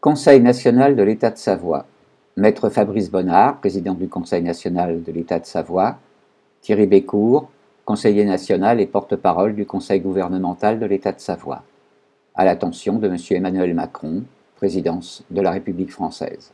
Conseil national de l'État de Savoie. Maître Fabrice Bonnard, président du Conseil national de l'État de Savoie. Thierry Bécourt, conseiller national et porte-parole du Conseil gouvernemental de l'État de Savoie. À l'attention de M. Emmanuel Macron, présidence de la République française.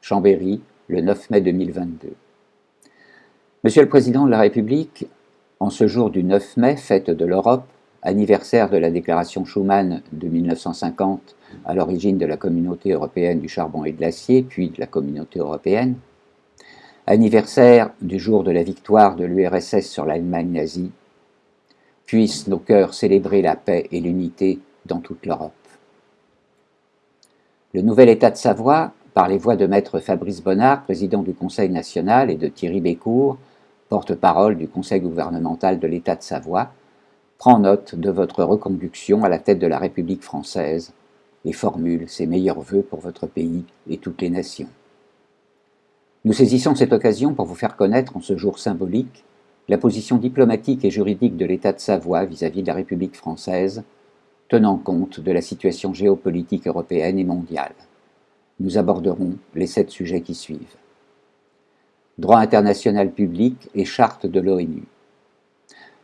Chambéry, le 9 mai 2022. Monsieur le Président de la République, en ce jour du 9 mai, fête de l'Europe, anniversaire de la déclaration Schuman de 1950 à l'origine de la communauté européenne du charbon et de l'acier, puis de la communauté européenne, anniversaire du jour de la victoire de l'URSS sur l'Allemagne nazie, puissent nos cœurs célébrer la paix et l'unité dans toute l'Europe. Le nouvel État de Savoie, par les voix de maître Fabrice Bonnard, président du Conseil national, et de Thierry Bécourt, porte-parole du Conseil gouvernemental de l'État de Savoie, prend note de votre reconduction à la tête de la République française et formule ses meilleurs voeux pour votre pays et toutes les nations. Nous saisissons cette occasion pour vous faire connaître en ce jour symbolique la position diplomatique et juridique de l'État de Savoie vis-à-vis -vis de la République française, tenant compte de la situation géopolitique européenne et mondiale. Nous aborderons les sept sujets qui suivent. Droit international public et charte de l'ONU.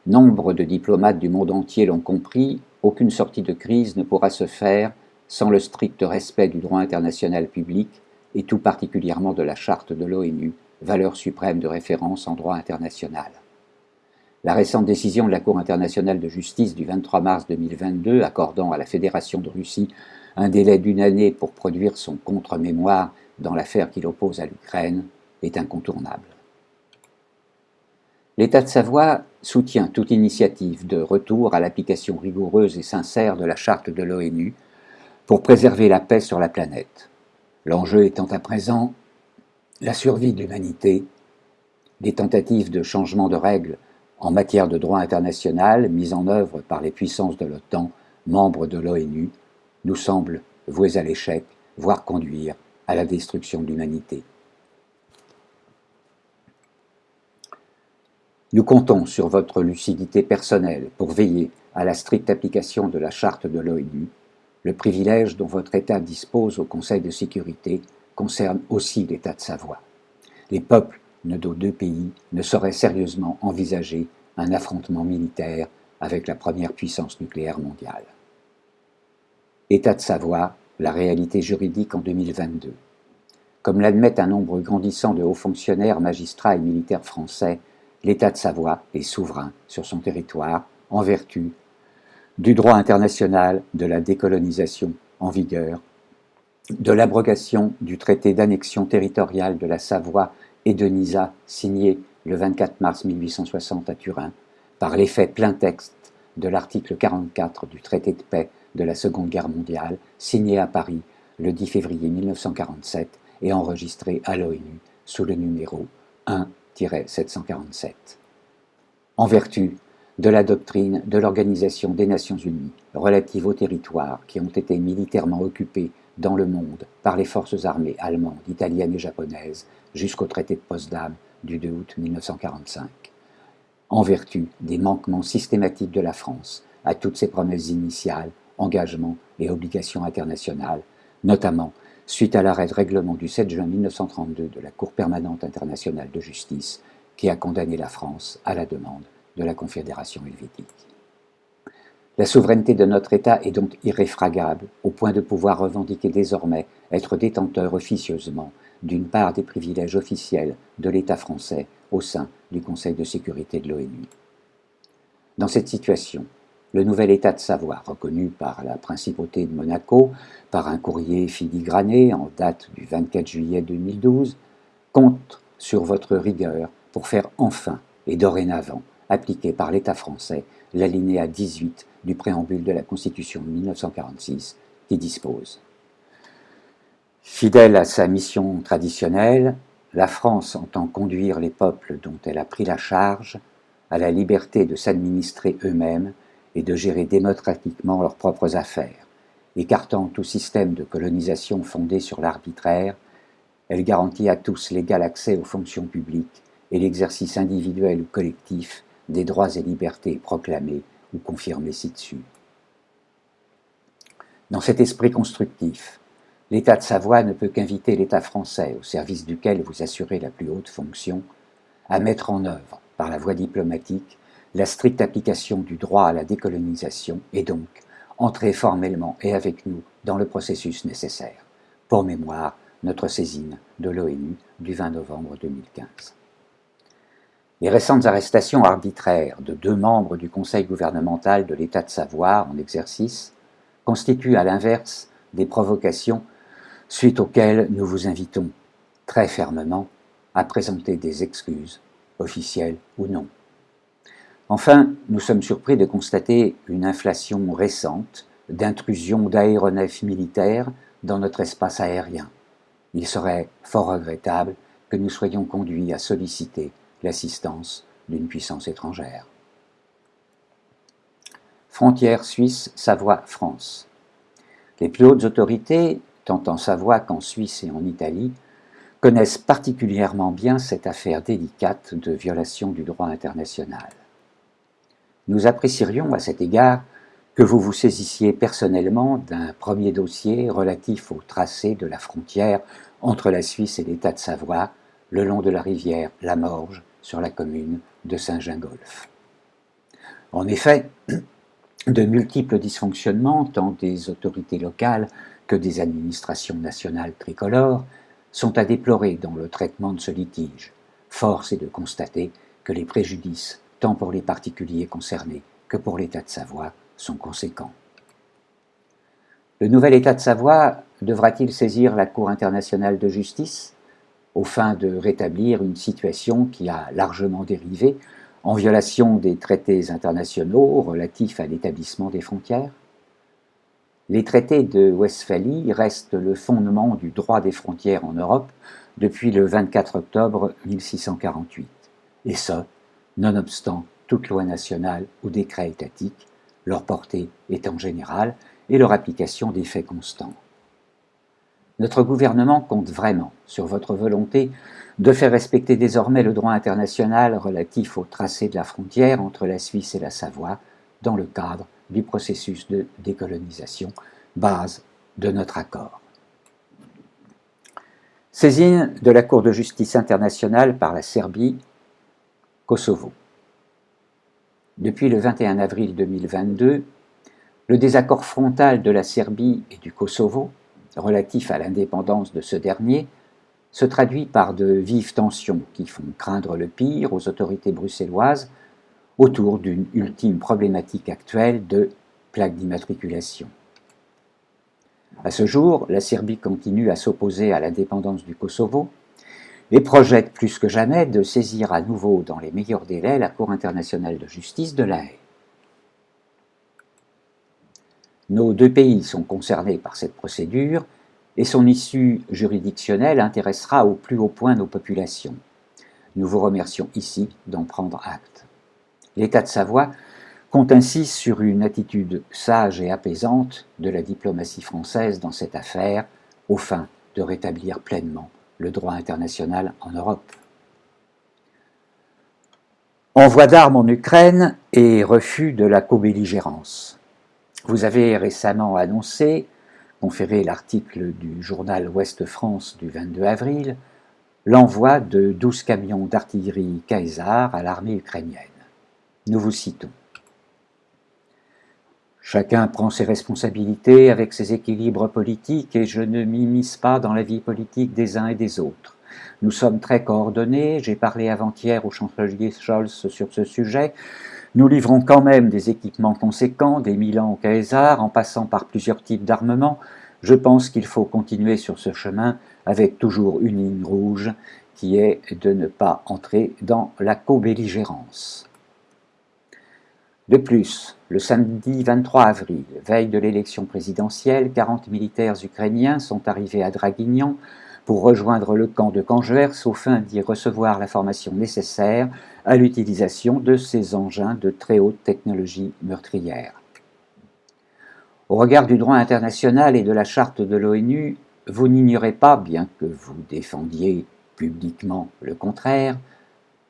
Nombre de diplomates du monde entier l'ont compris, aucune sortie de crise ne pourra se faire sans le strict respect du droit international public et tout particulièrement de la charte de l'ONU, valeur suprême de référence en droit international. La récente décision de la Cour internationale de justice du 23 mars 2022 accordant à la Fédération de Russie un délai d'une année pour produire son contre-mémoire dans l'affaire qu'il oppose à l'Ukraine est incontournable. L'État de Savoie soutient toute initiative de retour à l'application rigoureuse et sincère de la charte de l'ONU pour préserver la paix sur la planète. L'enjeu étant à présent la survie de l'humanité, des tentatives de changement de règles en matière de droit international mises en œuvre par les puissances de l'OTAN, membres de l'ONU, nous semblent vouées à l'échec, voire conduire à la destruction de l'humanité. Nous comptons sur votre lucidité personnelle pour veiller à la stricte application de la charte de l'ONU. Le privilège dont votre État dispose au Conseil de sécurité concerne aussi l'État de Savoie. Les peuples de nos deux pays ne sauraient sérieusement envisager un affrontement militaire avec la première puissance nucléaire mondiale. État de Savoie, la réalité juridique en 2022. Comme l'admettent un nombre grandissant de hauts fonctionnaires, magistrats et militaires français, l'État de Savoie est souverain sur son territoire en vertu du droit international de la décolonisation en vigueur, de l'abrogation du traité d'annexion territoriale de la Savoie et de Nisa signé le 24 mars 1860 à Turin, par l'effet plein texte de l'article 44 du traité de paix de la Seconde Guerre mondiale, signé à Paris le 10 février 1947 et enregistré à l'ONU sous le numéro 1 747. En vertu de la doctrine de l'Organisation des Nations Unies relative aux territoires qui ont été militairement occupés dans le monde par les forces armées allemandes, italiennes et japonaises jusqu'au traité de Potsdam du 2 août 1945. En vertu des manquements systématiques de la France à toutes ses promesses initiales, engagements et obligations internationales, notamment suite à l'arrêt de règlement du 7 juin 1932 de la Cour permanente internationale de justice qui a condamné la France à la demande de la Confédération helvétique. La souveraineté de notre État est donc irréfragable au point de pouvoir revendiquer désormais être détenteur officieusement d'une part des privilèges officiels de l'État français au sein du Conseil de sécurité de l'ONU. Dans cette situation, le nouvel État de Savoie, reconnu par la principauté de Monaco par un courrier filigrané en date du 24 juillet 2012, compte sur votre rigueur pour faire enfin et dorénavant appliquer par l'État français l'alinéa 18 du préambule de la Constitution de 1946 qui dispose. Fidèle à sa mission traditionnelle, la France entend conduire les peuples dont elle a pris la charge à la liberté de s'administrer eux-mêmes et de gérer démocratiquement leurs propres affaires. Écartant tout système de colonisation fondé sur l'arbitraire, elle garantit à tous l'égal accès aux fonctions publiques et l'exercice individuel ou collectif des droits et libertés proclamés ou confirmés ci-dessus. Dans cet esprit constructif, l'État de Savoie ne peut qu'inviter l'État français, au service duquel vous assurez la plus haute fonction, à mettre en œuvre, par la voie diplomatique, la stricte application du droit à la décolonisation et donc entrer formellement et avec nous dans le processus nécessaire. Pour mémoire, notre saisine de l'ONU du 20 novembre 2015. Les récentes arrestations arbitraires de deux membres du Conseil gouvernemental de l'État de Savoie en exercice constituent à l'inverse des provocations suite auxquelles nous vous invitons très fermement à présenter des excuses, officielles ou non. Enfin, nous sommes surpris de constater une inflation récente d'intrusion d'aéronefs militaires dans notre espace aérien. Il serait fort regrettable que nous soyons conduits à solliciter l'assistance d'une puissance étrangère. Frontière suisse Savoie-France. Les plus hautes autorités, tant en Savoie qu'en Suisse et en Italie, connaissent particulièrement bien cette affaire délicate de violation du droit international. Nous apprécierions à cet égard que vous vous saisissiez personnellement d'un premier dossier relatif au tracé de la frontière entre la Suisse et l'État de Savoie, le long de la rivière La Morge, sur la commune de Saint-Gingolf. En effet, de multiples dysfonctionnements, tant des autorités locales que des administrations nationales tricolores, sont à déplorer dans le traitement de ce litige. Force est de constater que les préjudices, tant pour les particuliers concernés que pour l'État de Savoie, sont conséquents. Le nouvel État de Savoie devra-t-il saisir la Cour internationale de justice au fin de rétablir une situation qui a largement dérivé en violation des traités internationaux relatifs à l'établissement des frontières? Les traités de Westphalie restent le fondement du droit des frontières en Europe depuis le 24 octobre 1648, et ce, nonobstant toute loi nationale ou décret étatique, leur portée étant générale et leur application des faits constants. Notre gouvernement compte vraiment sur votre volonté de faire respecter désormais le droit international relatif au tracé de la frontière entre la Suisse et la Savoie dans le cadre du processus de décolonisation, base de notre accord. Saisine de la Cour de justice internationale par la Serbie, Kosovo. Depuis le 21 avril 2022, le désaccord frontal de la Serbie et du Kosovo relatif à l'indépendance de ce dernier se traduit par de vives tensions qui font craindre le pire aux autorités bruxelloises autour d'une ultime problématique actuelle de plaque d'immatriculation. À ce jour, la Serbie continue à s'opposer à l'indépendance du Kosovo et projette plus que jamais de saisir à nouveau dans les meilleurs délais la Cour internationale de justice de La Haye. Nos deux pays sont concernés par cette procédure et son issue juridictionnelle intéressera au plus haut point nos populations. Nous vous remercions ici d'en prendre acte. L'État de Savoie compte ainsi sur une attitude sage et apaisante de la diplomatie française dans cette affaire, au fin de rétablir pleinement le droit international en Europe. Envoi d'armes en Ukraine et refus de la co-belligérance. Vous avez récemment annoncé, conféré l'article du journal Ouest-France du 22 avril, l'envoi de 12 camions d'artillerie Caesar à l'armée ukrainienne. Nous vous citons. Chacun prend ses responsabilités avec ses équilibres politiques et je ne m'immisce pas dans la vie politique des uns et des autres. Nous sommes très coordonnés, j'ai parlé avant-hier au chancelier Scholz sur ce sujet. Nous livrons quand même des équipements conséquents, des Milan au Caesar, en passant par plusieurs types d'armements. Je pense qu'il faut continuer sur ce chemin avec toujours une ligne rouge qui est de ne pas entrer dans la co-belligérance. De plus, le samedi 23 avril, veille de l'élection présidentielle, 40 militaires ukrainiens sont arrivés à Draguignan pour rejoindre le camp de Canjers au fin d'y recevoir la formation nécessaire à l'utilisation de ces engins de très haute technologie meurtrière. Au regard du droit international et de la charte de l'ONU, vous n'ignorez pas, bien que vous défendiez publiquement le contraire,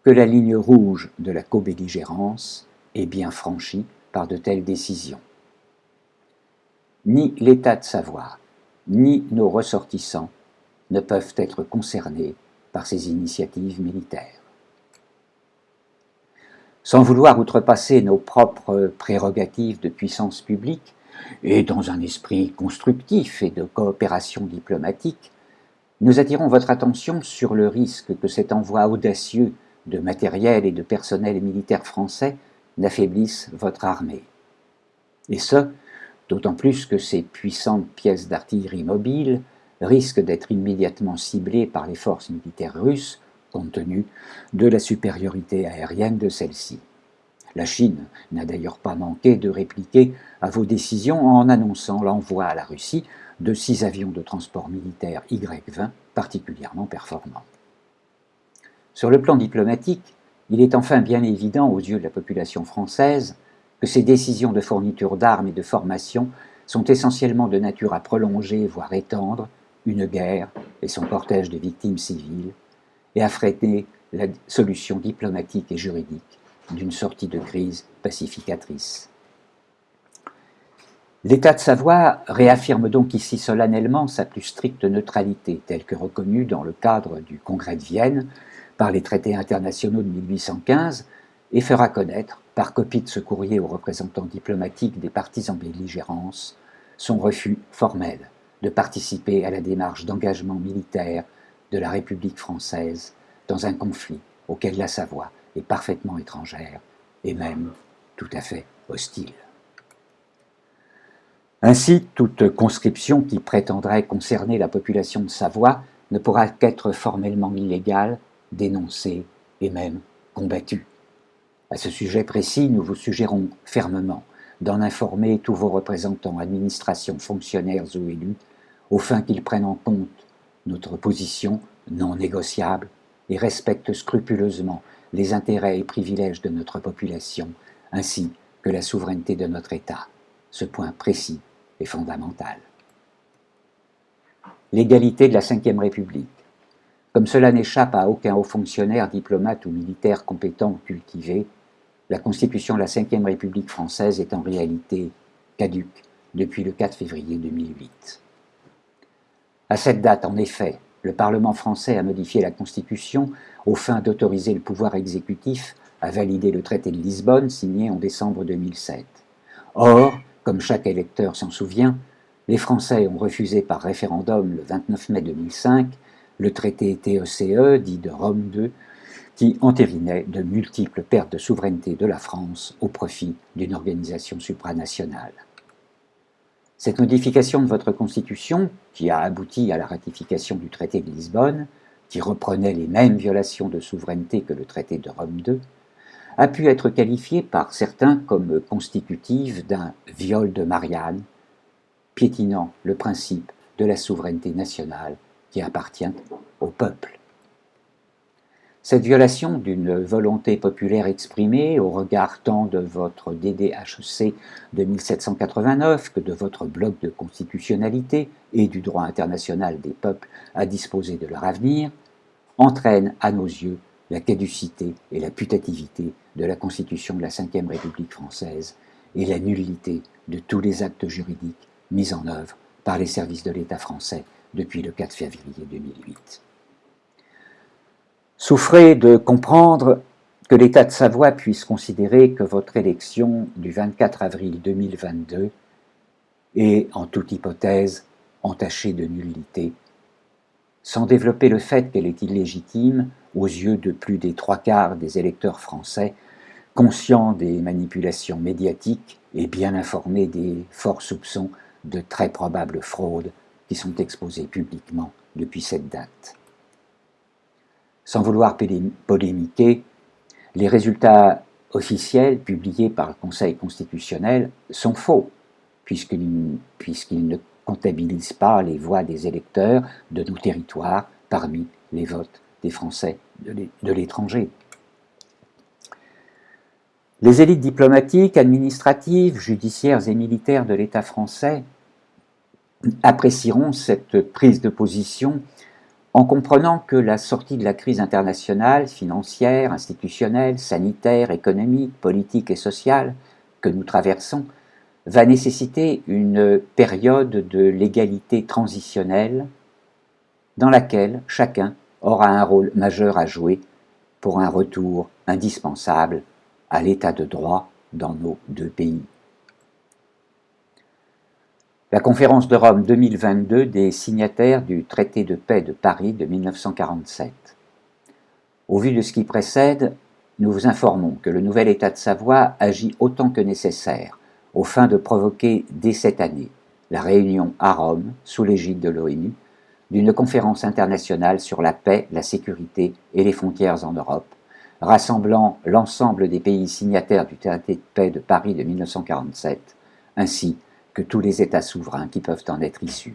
que la ligne rouge de la co-belligérance est bien franchie par de telles décisions. Ni l'État de Savoie, ni nos ressortissants ne peuvent être concernés par ces initiatives militaires. Sans vouloir outrepasser nos propres prérogatives de puissance publique, et dans un esprit constructif et de coopération diplomatique, nous attirons votre attention sur le risque que cet envoi audacieux de matériel et de personnel militaire français n'affaiblisse votre armée. Et ce, d'autant plus que ces puissantes pièces d'artillerie mobile risquent d'être immédiatement ciblées par les forces militaires russes, compte tenu de la supériorité aérienne de celles-ci. La Chine n'a d'ailleurs pas manqué de répliquer à vos décisions en annonçant l'envoi à la Russie de six avions de transport militaire Y-20 particulièrement performants. Sur le plan diplomatique, il est enfin bien évident aux yeux de la population française que ces décisions de fourniture d'armes et de formation sont essentiellement de nature à prolonger, voire étendre, une guerre et son cortège de victimes civiles, et à freiner la solution diplomatique et juridique d'une sortie de crise pacificatrice. L'État de Savoie réaffirme donc ici solennellement sa plus stricte neutralité, telle que reconnue dans le cadre du Congrès de Vienne par les traités internationaux de 1815, et fera connaître, par copie de ce courrier aux représentants diplomatiques des partis en belligérance, son refus formel de participer à la démarche d'engagement militaire de la République française dans un conflit auquel la Savoie est parfaitement étrangère et même tout à fait hostile. Ainsi, toute conscription qui prétendrait concerner la population de Savoie ne pourra qu'être formellement illégale, dénoncée et même combattue. À ce sujet précis, nous vous suggérons fermement d'en informer tous vos représentants, administrations, fonctionnaires ou élus, au fin qu'ils prennent en compte notre position non négociable et respectent scrupuleusement les intérêts et privilèges de notre population, ainsi que la souveraineté de notre État. Ce point précis est fondamental. L'égalité de la Ve République. Comme cela n'échappe à aucun haut fonctionnaire, diplomate ou militaire compétent ou cultivé, la Constitution de la Ve République française est en réalité caduque depuis le 4 février 2008. À cette date, en effet, le Parlement français a modifié la Constitution aux fins d'autoriser le pouvoir exécutif à valider le traité de Lisbonne signé en décembre 2007. Or, comme chaque électeur s'en souvient, les Français ont refusé par référendum le 29 mai 2005 le traité TECE, e, dit de Rome II, qui entérinait de multiples pertes de souveraineté de la France au profit d'une organisation supranationale. Cette modification de votre Constitution, qui a abouti à la ratification du traité de Lisbonne, qui reprenait les mêmes violations de souveraineté que le traité de Rome II, a pu être qualifiée par certains comme constitutive d'un viol de Marianne, piétinant le principe de la souveraineté nationale qui appartient au peuple. Cette violation d'une volonté populaire exprimée au regard tant de votre DDHC de 1789 que de votre bloc de constitutionnalité et du droit international des peuples à disposer de leur avenir, entraîne à nos yeux la caducité et la putativité de la Constitution de la Ve République française et la nullité de tous les actes juridiques mis en œuvre par les services de l'État français depuis le 4 février 2008. Souffrez de comprendre que l'État de Savoie puisse considérer que votre élection du 24 avril 2022 est, en toute hypothèse, entachée de nullité, sans développer le fait qu'elle est illégitime aux yeux de plus des trois quarts des électeurs français, conscients des manipulations médiatiques et bien informés des forts soupçons de très probables fraudes qui sont exposés publiquement depuis cette date. Sans vouloir polémiquer, les résultats officiels publiés par le Conseil constitutionnel sont faux, puisqu'ils ne comptabilisent pas les voix des électeurs de nos territoires parmi les votes des Français de l'étranger. Les élites diplomatiques, administratives, judiciaires et militaires de l'État français apprécieront cette prise de position en comprenant que la sortie de la crise internationale, financière, institutionnelle, sanitaire, économique, politique et sociale que nous traversons va nécessiter une période de l'égalité transitionnelle dans laquelle chacun aura un rôle majeur à jouer pour un retour indispensable à l'état de droit dans nos deux pays. La conférence de Rome 2022 des signataires du traité de paix de Paris de 1947. Au vu de ce qui précède, nous vous informons que le nouvel État de Savoie agit autant que nécessaire aux fins de provoquer dès cette année la réunion à Rome, sous l'égide de l'ONU, d'une conférence internationale sur la paix, la sécurité et les frontières en Europe, rassemblant l'ensemble des pays signataires du traité de paix de Paris de 1947, ainsi que tous les États souverains qui peuvent en être issus.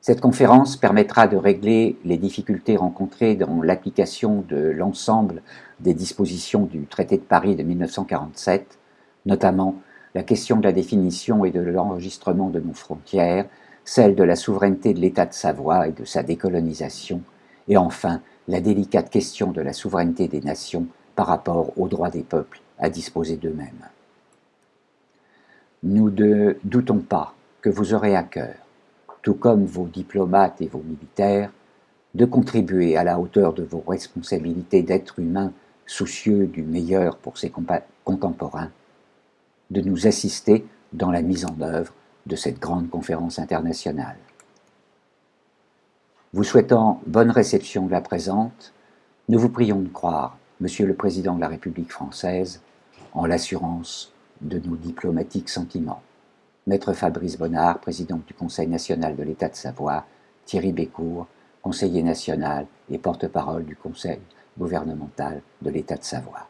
Cette conférence permettra de régler les difficultés rencontrées dans l'application de l'ensemble des dispositions du traité de Paris de 1947, notamment la question de la définition et de l'enregistrement de nos frontières, celle de la souveraineté de l'État de Savoie et de sa décolonisation, et enfin la délicate question de la souveraineté des nations par rapport aux droits des peuples à disposer d'eux-mêmes. Nous ne doutons pas que vous aurez à cœur, tout comme vos diplomates et vos militaires, de contribuer à la hauteur de vos responsabilités d'êtres humains soucieux du meilleur pour ses contemporains, de nous assister dans la mise en œuvre de cette grande conférence internationale. Vous souhaitant bonne réception de la présente, nous vous prions de croire, Monsieur le Président de la République française, en l'assurance de nos diplomatiques sentiments. Maître Fabrice Bonnard, président du Conseil national de l'État de Savoie, Thierry Bécourt, conseiller national et porte-parole du Conseil gouvernemental de l'État de Savoie.